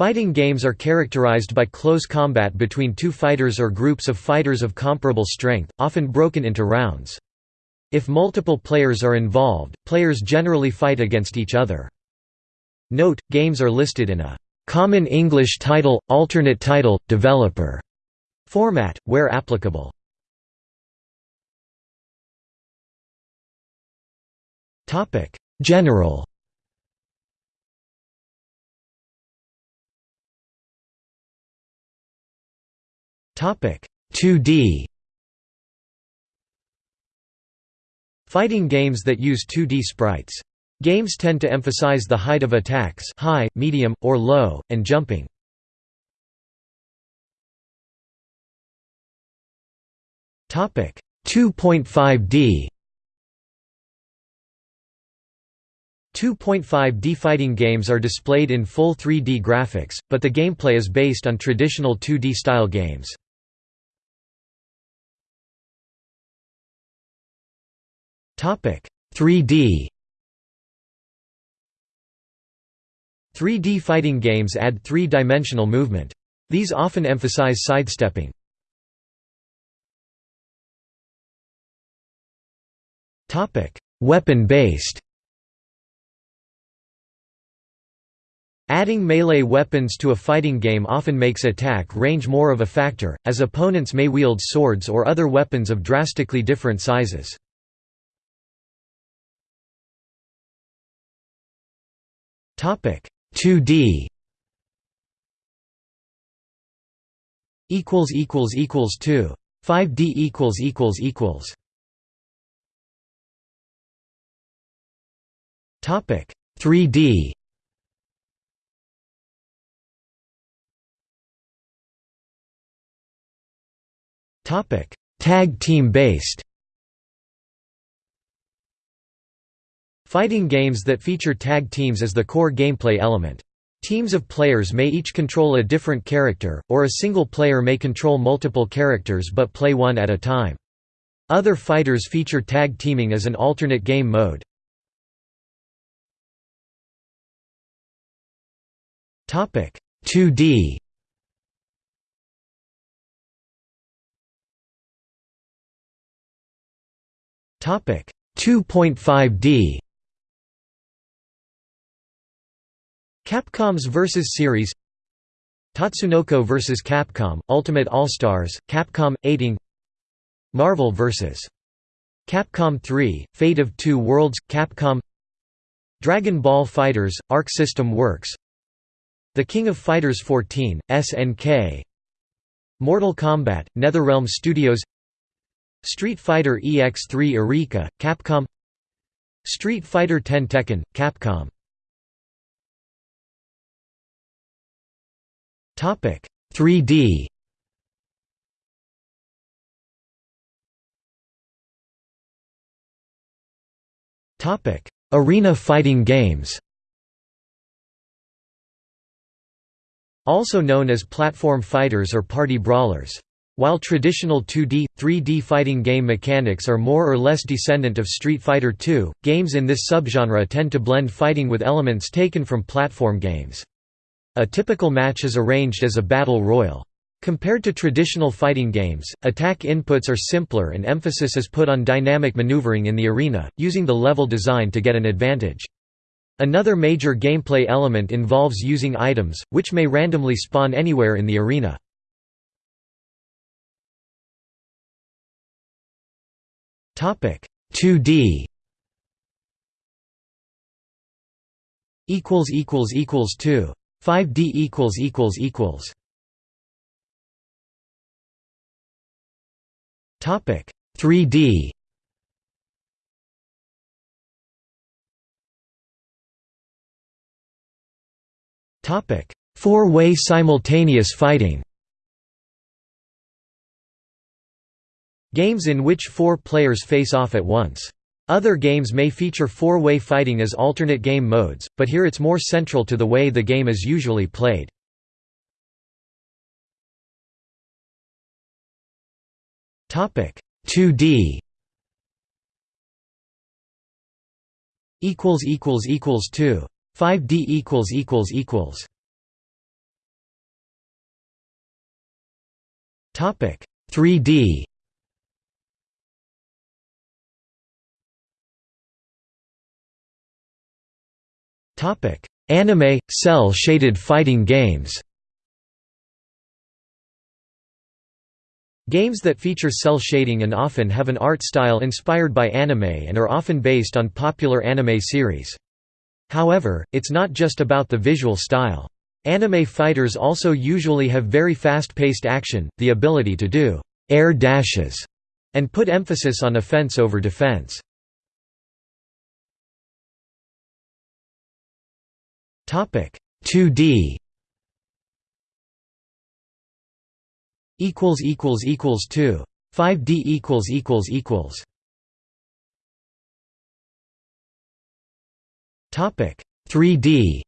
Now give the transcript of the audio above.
Fighting games are characterized by close combat between two fighters or groups of fighters of comparable strength, often broken into rounds. If multiple players are involved, players generally fight against each other. Note, games are listed in a Common English Title, Alternate Title, Developer format, where applicable. General 2D Fighting games that use 2D sprites. Games tend to emphasize the height of attacks high, medium, or low, and jumping. Topic 2.5D 2.5D fighting games are displayed in full 3D graphics, but the gameplay is based on traditional 2D style games. Topic 3D 3D fighting games add three-dimensional movement. These often emphasize sidestepping. Topic: Weapon-based. Adding melee weapons to a fighting game often makes attack range more of a factor, as opponents may wield swords or other weapons of drastically different sizes. Topic 2D equals equals equals 2 5D equals equals equals. Topic 3D Topic Tag team based Fighting games that feature tag teams as the core gameplay element. Teams of players may each control a different character, or a single player may control multiple characters but play one at a time. Other fighters feature tag teaming as an alternate game mode. Topic 2D Topic 2.5D Capcom's Versus Series. Tatsunoko vs Capcom, Ultimate All-Stars, Capcom, 18 Marvel vs. Capcom 3, Fate of Two Worlds, Capcom. Dragon Ball FighterZ, Arc System Works. The King of Fighters 14, SNK Mortal Kombat, NetherRealm Studios. Street Fighter EX3 Eureka, Capcom. Street Fighter 10 Tekken, Capcom Topic 3D Topic Arena fighting games Also known as platform fighters or party brawlers. While traditional 2D, 3D fighting game mechanics are more or less descendant of Street Fighter II, games in this subgenre tend to blend fighting with elements taken from platform games. A typical match is arranged as a battle royal. Compared to traditional fighting games, attack inputs are simpler and emphasis is put on dynamic maneuvering in the arena, using the level design to get an advantage. Another major gameplay element involves using items, which may randomly spawn anywhere in the arena. Topic 2D equals equals equals 2 5D equals equals equals. Topic 3D Topic Four-way simultaneous fighting. Games in which four players face off at once. Other games may feature four-way fighting as alternate game modes, but here it's more central to the way the game is usually played. Topic 2D equals equals equals 2 5D equals equals equals. Topic 3D Anime cel shaded fighting games Games that feature cel shading and often have an art style inspired by anime and are often based on popular anime series. However, it's not just about the visual style. Anime fighters also usually have very fast-paced action, the ability to do air dashes, and put emphasis on offense over defense. 2D equals equals equals 2 5D equals equals equals. Topic 3D